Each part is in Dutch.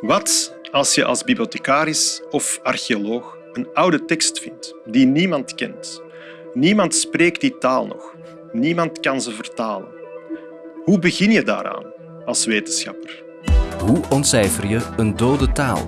Wat als je als bibliothecaris of archeoloog een oude tekst vindt die niemand kent? Niemand spreekt die taal nog. Niemand kan ze vertalen. Hoe begin je daaraan als wetenschapper? Hoe ontcijfer je een dode taal?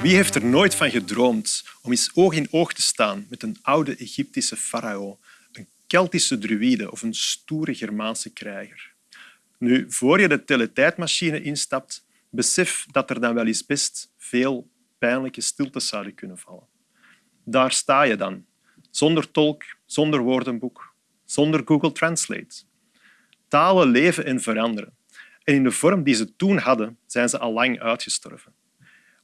Wie heeft er nooit van gedroomd om eens oog in oog te staan met een oude Egyptische farao, een Keltische druïde of een stoere Germaanse krijger? Nu, voor je de teletijdmachine instapt, besef dat er dan wel eens best veel pijnlijke stiltes zouden kunnen vallen. Daar sta je dan, zonder tolk, zonder woordenboek, zonder Google Translate. Talen leven en veranderen. En in de vorm die ze toen hadden, zijn ze al lang uitgestorven.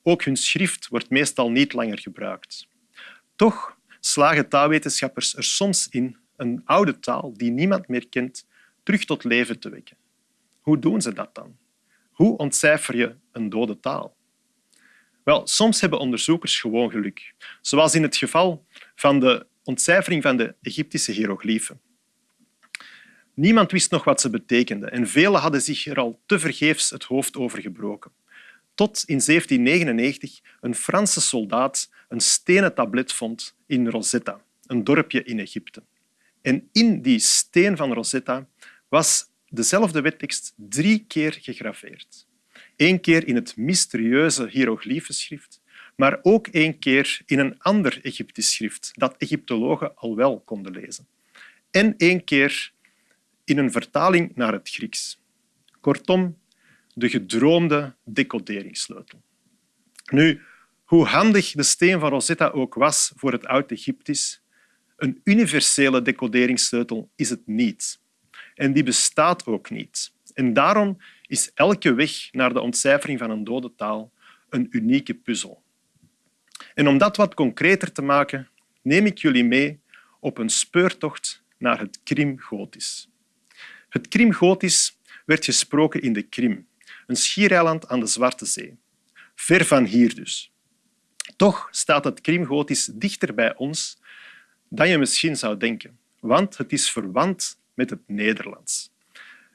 Ook hun schrift wordt meestal niet langer gebruikt. Toch slagen taalwetenschappers er soms in een oude taal die niemand meer kent terug tot leven te wekken. Hoe doen ze dat dan? Hoe ontcijfer je een dode taal? Wel, soms hebben onderzoekers gewoon geluk, zoals in het geval van de ontcijfering van de Egyptische hiërogliefen. Niemand wist nog wat ze betekenden en velen hadden zich er al tevergeefs het hoofd over gebroken. Tot in 1799 een Franse soldaat een stenen tablet vond in Rosetta, een dorpje in Egypte. En in die steen van Rosetta was dezelfde wettekst drie keer gegraveerd. Eén keer in het mysterieuze hieroglyphenschrift, maar ook één keer in een ander Egyptisch schrift dat Egyptologen al wel konden lezen. En één keer in een vertaling naar het Grieks. Kortom, de gedroomde decoderingssleutel. Nu, hoe handig de steen van Rosetta ook was voor het Oud-Egyptisch, een universele decoderingssleutel is het niet. En die bestaat ook niet. En daarom is elke weg naar de ontcijfering van een dode taal een unieke puzzel. En om dat wat concreter te maken, neem ik jullie mee op een speurtocht naar het Krim-Gotisch. Het Krim-Gotisch werd gesproken in de Krim, een schiereiland aan de Zwarte Zee. Ver van hier dus. Toch staat het Krim-Gotisch dichter bij ons dan je misschien zou denken, want het is verwant met het Nederlands.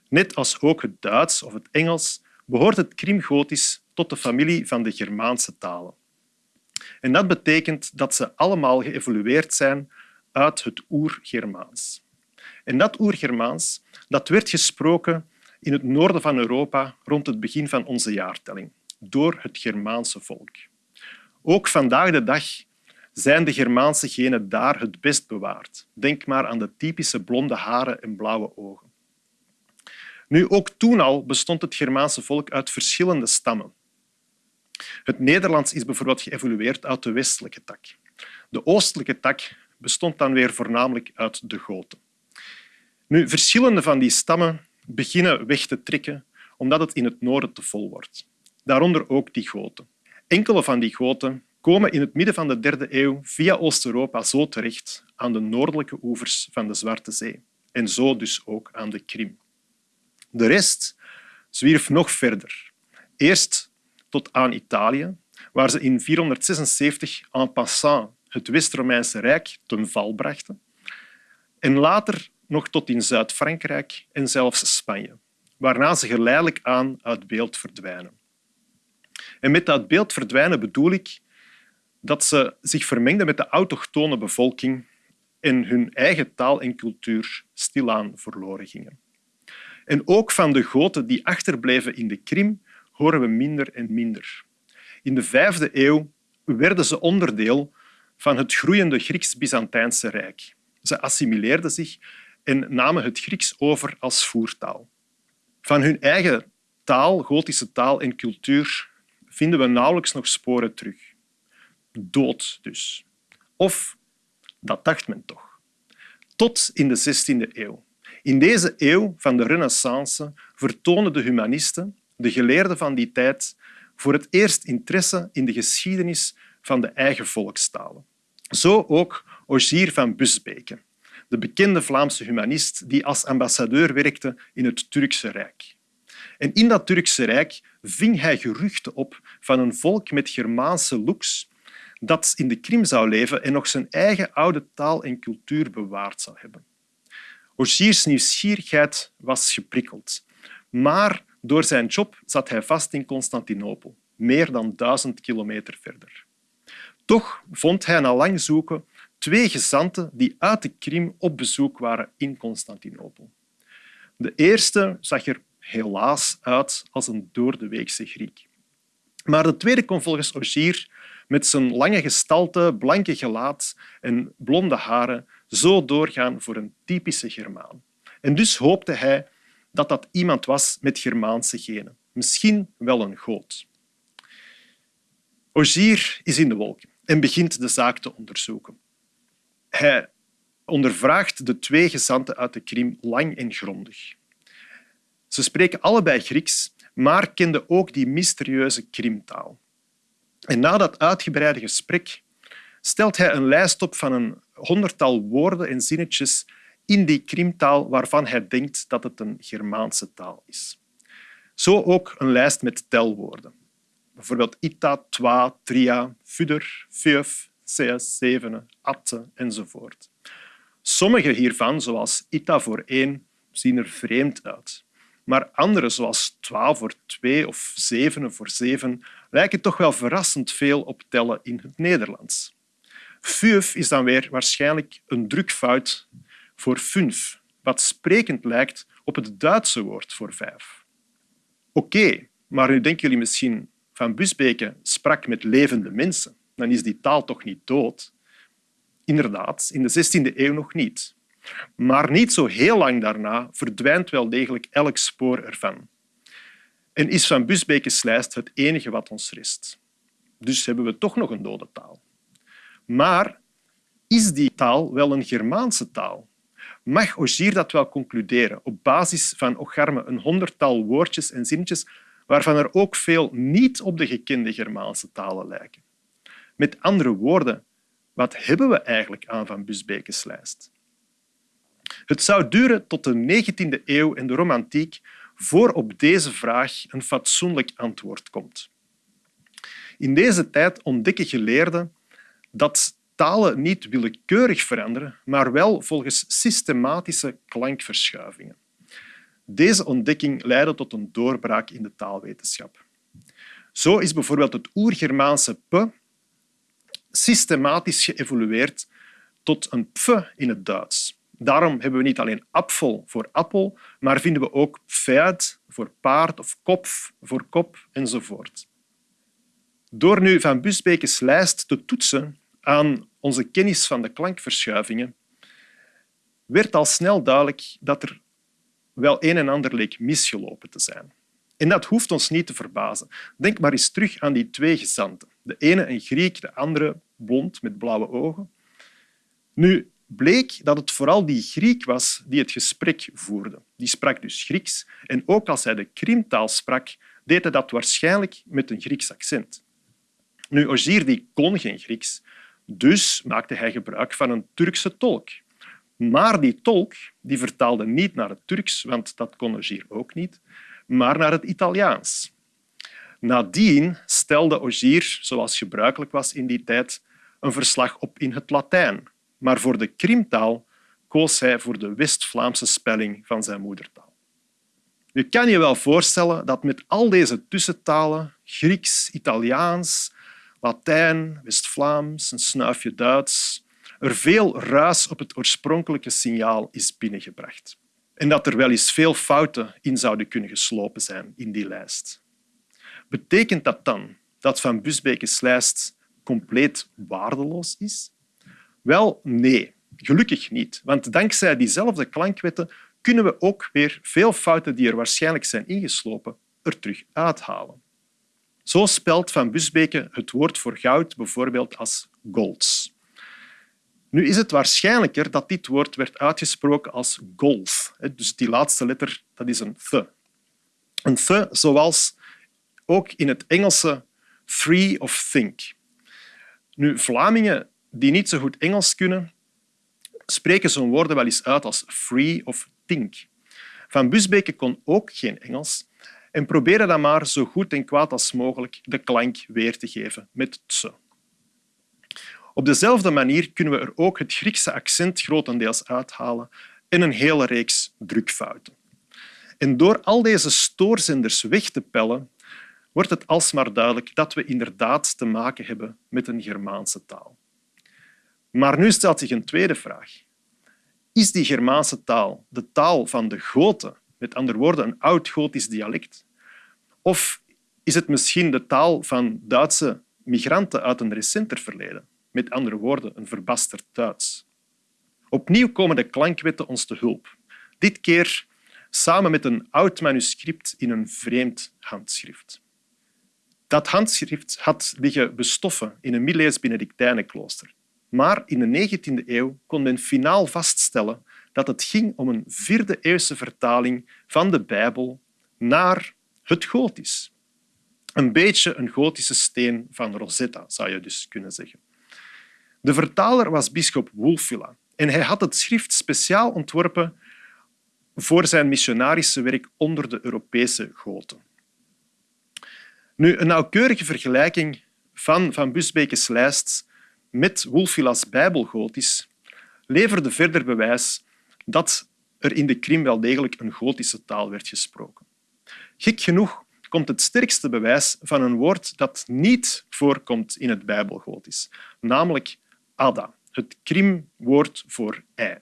Net als ook het Duits of het Engels behoort het Krim-Gotisch tot de familie van de Germaanse talen. En dat betekent dat ze allemaal geëvolueerd zijn uit het Oer-Germaans. En dat Oer-Germaans dat werd gesproken in het noorden van Europa rond het begin van onze jaartelling, door het Germaanse volk. Ook vandaag de dag zijn de Germaanse genen daar het best bewaard. Denk maar aan de typische blonde haren en blauwe ogen. Nu, ook toen al bestond het Germaanse volk uit verschillende stammen. Het Nederlands is bijvoorbeeld geëvolueerd uit de westelijke tak. De oostelijke tak bestond dan weer voornamelijk uit de Goten. Nu, verschillende van die stammen beginnen weg te trekken omdat het in het noorden te vol wordt. Daaronder ook die Goten. Enkele van die Goten komen in het midden van de derde eeuw via Oost-Europa zo terecht aan de noordelijke oevers van de Zwarte Zee en zo dus ook aan de Krim. De rest zwierf nog verder. Eerst tot aan Italië, waar ze in 476 en passant het West-Romeinse Rijk ten val brachten, en later nog tot in Zuid-Frankrijk en zelfs Spanje, waarna ze geleidelijk aan uit beeld verdwijnen. En met dat beeld verdwijnen bedoel ik dat ze zich vermengden met de autochtone bevolking en hun eigen taal en cultuur stilaan verloren gingen. En ook van de Goten die achterbleven in de Krim horen we minder en minder. In de vijfde eeuw werden ze onderdeel van het groeiende Grieks-Byzantijnse Rijk. Ze assimileerden zich en namen het Grieks over als voertaal. Van hun eigen taal, Gotische taal en cultuur vinden we nauwelijks nog sporen terug. Dood dus. Of, dat dacht men toch. Tot in de 16e eeuw. In deze eeuw van de renaissance vertonen de humanisten, de geleerden van die tijd, voor het eerst interesse in de geschiedenis van de eigen volkstalen. Zo ook Ogier van Busbeke, de bekende Vlaamse humanist die als ambassadeur werkte in het Turkse Rijk. En in dat Turkse Rijk ving hij geruchten op van een volk met Germaanse looks dat in de Krim zou leven en nog zijn eigen oude taal en cultuur bewaard zou hebben. Ogiers nieuwsgierigheid was geprikkeld. Maar door zijn job zat hij vast in Constantinopel, meer dan duizend kilometer verder. Toch vond hij na lang zoeken twee gezanten die uit de Krim op bezoek waren in Constantinopel. De eerste zag er helaas uit als een doordeweekse Griek. Maar de tweede kon volgens Ogier met zijn lange gestalte, blanke gelaat en blonde haren zo doorgaan voor een typische Germaan. En dus hoopte hij dat dat iemand was met Germaanse genen. Misschien wel een goot. Ogier is in de wolken en begint de zaak te onderzoeken. Hij ondervraagt de twee gezanten uit de Krim lang en grondig. Ze spreken allebei Grieks, maar kenden ook die mysterieuze Krimtaal. En na dat uitgebreide gesprek stelt hij een lijst op van een honderdtal woorden en zinnetjes in die Krimtaal waarvan hij denkt dat het een Germaanse taal is. Zo ook een lijst met telwoorden. Bijvoorbeeld ita, twa, tria, fuder, feuf, seas, zevenen, atte enzovoort. Sommige hiervan, zoals ita voor één, zien er vreemd uit. Maar andere, zoals twaalf voor twee of zevenen voor zeven, lijken toch wel verrassend veel op tellen in het Nederlands. Fuf is dan weer waarschijnlijk een drukfout voor fünf, wat sprekend lijkt op het Duitse woord voor vijf. Oké, maar nu denken jullie misschien van Busbeke sprak met levende mensen. Dan is die taal toch niet dood? Inderdaad, in de 16e eeuw nog niet. Maar niet zo heel lang daarna verdwijnt wel degelijk elk spoor ervan. En is Van Busbeke's lijst het enige wat ons rest. Dus hebben we toch nog een dode taal. Maar is die taal wel een Germaanse taal? Mag Ogier dat wel concluderen op basis van Ocharme een honderdtal woordjes en zinnetjes waarvan er ook veel niet op de gekende Germaanse talen lijken? Met andere woorden, wat hebben we eigenlijk aan Van Busbeke's lijst? Het zou duren tot de 19e eeuw en de romantiek voor op deze vraag een fatsoenlijk antwoord komt. In deze tijd ontdekken geleerden dat talen niet willekeurig veranderen, maar wel volgens systematische klankverschuivingen. Deze ontdekking leidde tot een doorbraak in de taalwetenschap. Zo is bijvoorbeeld het oer-Germaanse p systematisch geëvolueerd tot een pf in het Duits. Daarom hebben we niet alleen apfel voor appel, maar vinden we ook pferd voor paard of kopf voor kop enzovoort. Door nu Van Busbeke's lijst te toetsen aan onze kennis van de klankverschuivingen, werd al snel duidelijk dat er wel een en ander leek misgelopen te zijn. En dat hoeft ons niet te verbazen. Denk maar eens terug aan die twee gezanten. De ene een Griek, de andere blond met blauwe ogen. Nu, bleek dat het vooral die Griek was die het gesprek voerde. Die sprak dus Grieks en ook als hij de Krimtaal sprak, deed hij dat waarschijnlijk met een Grieks accent. Nu, die kon geen Grieks, dus maakte hij gebruik van een Turkse tolk. Maar die tolk die vertaalde niet naar het Turks, want dat kon Ogier ook niet, maar naar het Italiaans. Nadien stelde Ogier, zoals gebruikelijk was in die tijd, een verslag op in het Latijn, maar voor de Krimtaal koos hij voor de West-Vlaamse spelling van zijn moedertaal. Je kan je wel voorstellen dat met al deze tussentalen, Grieks, Italiaans, Latijn, West-Vlaams, een snuifje Duits, er veel ruis op het oorspronkelijke signaal is binnengebracht. En dat er wel eens veel fouten in zouden kunnen geslopen zijn in die lijst. Betekent dat dan dat Van Busbeke's lijst compleet waardeloos is? Wel, nee, gelukkig niet. Want dankzij diezelfde klankwetten kunnen we ook weer veel fouten die er waarschijnlijk zijn ingeslopen er terug uithalen. Zo spelt Van Busbeke het woord voor goud bijvoorbeeld als golds. Nu is het waarschijnlijker dat dit woord werd uitgesproken als golf. Dus die laatste letter dat is een th. Een th zoals ook in het Engelse free of think. Nu, Vlamingen die niet zo goed Engels kunnen, spreken zo'n woorden wel eens uit als free of think. Van Busbeke kon ook geen Engels en probeerde dan maar zo goed en kwaad als mogelijk de klank weer te geven met tse. Op dezelfde manier kunnen we er ook het Griekse accent grotendeels uithalen en een hele reeks drukfouten. En door al deze stoorzenders weg te pellen, wordt het alsmaar duidelijk dat we inderdaad te maken hebben met een Germaanse taal. Maar nu stelt zich een tweede vraag. Is die Germaanse taal de taal van de Goten, met andere woorden een oud-Gotisch dialect? Of is het misschien de taal van Duitse migranten uit een recenter verleden? Met andere woorden, een verbasterd Duits. Opnieuw komen de klankwetten ons te hulp. Dit keer samen met een oud manuscript in een vreemd handschrift. Dat handschrift had liggen bestoffen in een middeleeuws Benedictijnenklooster. Maar in de 19e eeuw kon men finaal vaststellen dat het ging om een vierde-eeuwse vertaling van de Bijbel naar het Gotisch. Een beetje een gotische steen van Rosetta, zou je dus kunnen zeggen. De vertaler was bisschop Wulfila en hij had het schrift speciaal ontworpen voor zijn missionarische werk onder de Europese goten. Nu, een nauwkeurige vergelijking van Van Busbeke's lijst met Wulfilas Bijbelgotisch leverde verder bewijs dat er in de Krim wel degelijk een gotische taal werd gesproken. Gek genoeg komt het sterkste bewijs van een woord dat niet voorkomt in het Bijbelgotisch, namelijk Ada, het Krimwoord voor ei.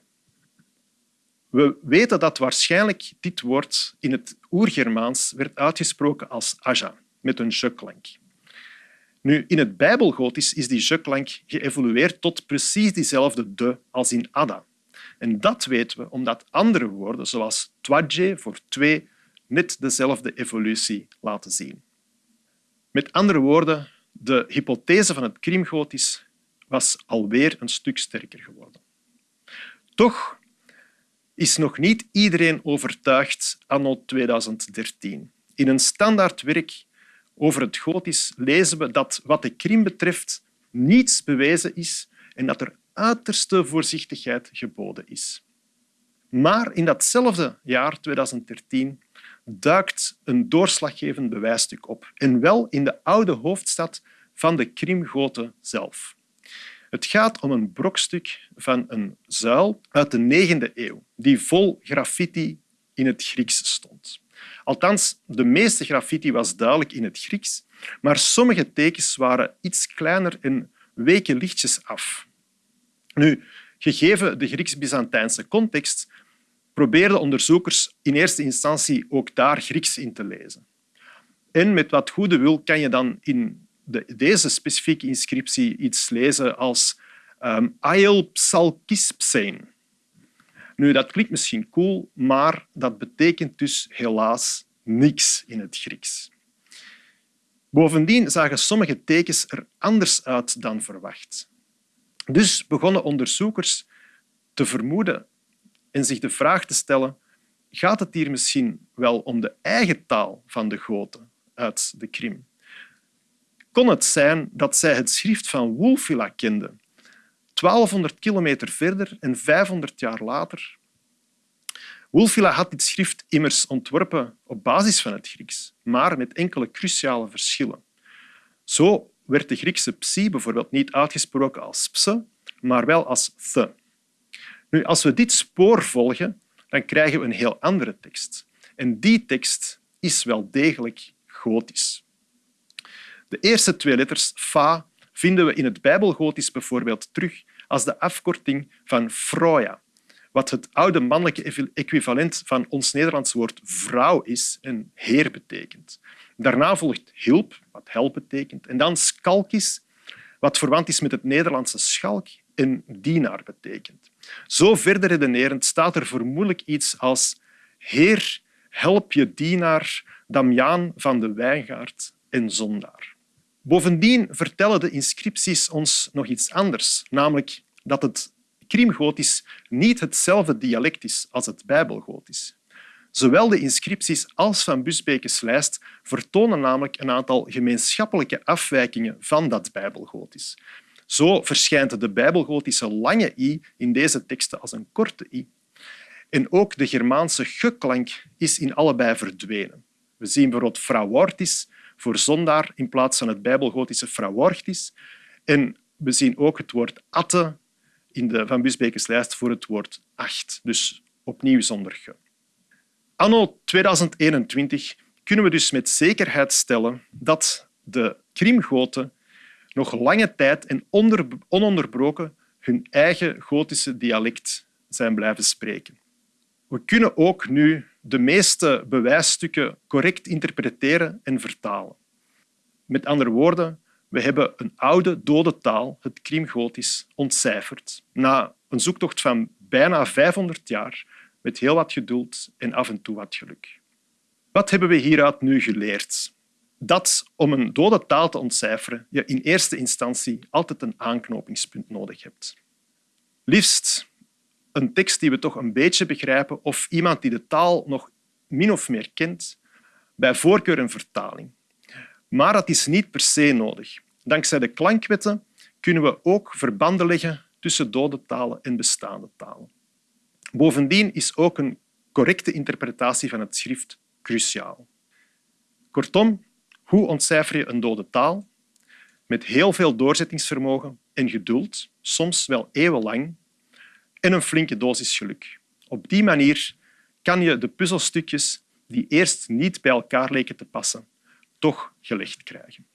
We weten dat waarschijnlijk dit woord in het oergermaans werd uitgesproken als aja, met een je-klank. Nu, in het Bijbelgotisch is die je-klank geëvolueerd tot precies diezelfde de als in Ada. En dat weten we omdat andere woorden, zoals twadje voor twee, net dezelfde evolutie laten zien. Met andere woorden, de hypothese van het Krimgotisch was alweer een stuk sterker geworden. Toch is nog niet iedereen overtuigd anno 2013. In een standaard werk over het Gotisch lezen we dat wat de Krim betreft niets bewezen is en dat er uiterste voorzichtigheid geboden is. Maar in datzelfde jaar, 2013, duikt een doorslaggevend bewijsstuk op. En wel in de oude hoofdstad van de Krimgoten zelf. Het gaat om een brokstuk van een zuil uit de 9e eeuw, die vol graffiti in het Grieks stond. Althans, de meeste graffiti was duidelijk in het Grieks, maar sommige tekens waren iets kleiner en weken lichtjes af. Nu, gegeven de Grieks-Byzantijnse context, probeerden onderzoekers in eerste instantie ook daar Grieks in te lezen. En met wat goede wil kan je dan in de, deze specifieke inscriptie iets lezen als um, Ael Psalkispsein. Nu, dat klinkt misschien cool, maar dat betekent dus helaas niks in het Grieks. Bovendien zagen sommige tekens er anders uit dan verwacht. Dus begonnen onderzoekers te vermoeden en zich de vraag te stellen gaat het hier misschien wel om de eigen taal van de Goten uit de Krim? Kon het zijn dat zij het schrift van Wulfila kenden, 1200 kilometer verder en 500 jaar later? Wulfila had dit schrift immers ontworpen op basis van het Grieks, maar met enkele cruciale verschillen. Zo werd de Griekse psi bijvoorbeeld niet uitgesproken als pse, maar wel als the. Nu, als we dit spoor volgen, dan krijgen we een heel andere tekst. En die tekst is wel degelijk gotisch. De eerste twee letters fa vinden we in het Bijbelgotisch bijvoorbeeld terug als de afkorting van Froja, wat het oude mannelijke equivalent van ons Nederlands woord vrouw is en heer betekent. Daarna volgt hilp, wat help betekent, en dan skalkis, wat verwant is met het Nederlandse schalk en dienaar betekent. Zo verder redenerend staat er vermoedelijk iets als Heer, help je dienaar Damiaan van de Wijngaard en zondaar. Bovendien vertellen de inscripties ons nog iets anders, namelijk dat het Krimgotisch niet hetzelfde dialect is als het Bijbelgotisch. Zowel de inscripties als Van Busbeke's lijst vertonen namelijk een aantal gemeenschappelijke afwijkingen van dat Bijbelgotisch. Zo verschijnt de Bijbelgotische lange i in deze teksten als een korte i. En ook de Germaanse ge-klank is in allebei verdwenen. We zien bijvoorbeeld frauortis voor zondaar in plaats van het Bijbelgotische frauortis. En we zien ook het woord atte in de Van Busbeke's lijst voor het woord acht, dus opnieuw zonder ge. Anno 2021 kunnen we dus met zekerheid stellen dat de Krimgoten nog lange tijd en ononderbroken hun eigen Gotische dialect zijn blijven spreken. We kunnen ook nu de meeste bewijsstukken correct interpreteren en vertalen. Met andere woorden, we hebben een oude dode taal, het Krimgotisch, ontcijferd na een zoektocht van bijna 500 jaar met heel wat geduld en af en toe wat geluk. Wat hebben we hieruit nu geleerd? Dat om een dode taal te ontcijferen je in eerste instantie altijd een aanknopingspunt nodig hebt. Liefst een tekst die we toch een beetje begrijpen of iemand die de taal nog min of meer kent, bij voorkeur een vertaling. Maar dat is niet per se nodig. Dankzij de klankwetten kunnen we ook verbanden leggen tussen dode talen en bestaande talen. Bovendien is ook een correcte interpretatie van het schrift cruciaal. Kortom, hoe ontcijfer je een dode taal? Met heel veel doorzettingsvermogen en geduld, soms wel eeuwenlang, en een flinke dosis geluk. Op die manier kan je de puzzelstukjes die eerst niet bij elkaar leken te passen, toch gelegd krijgen.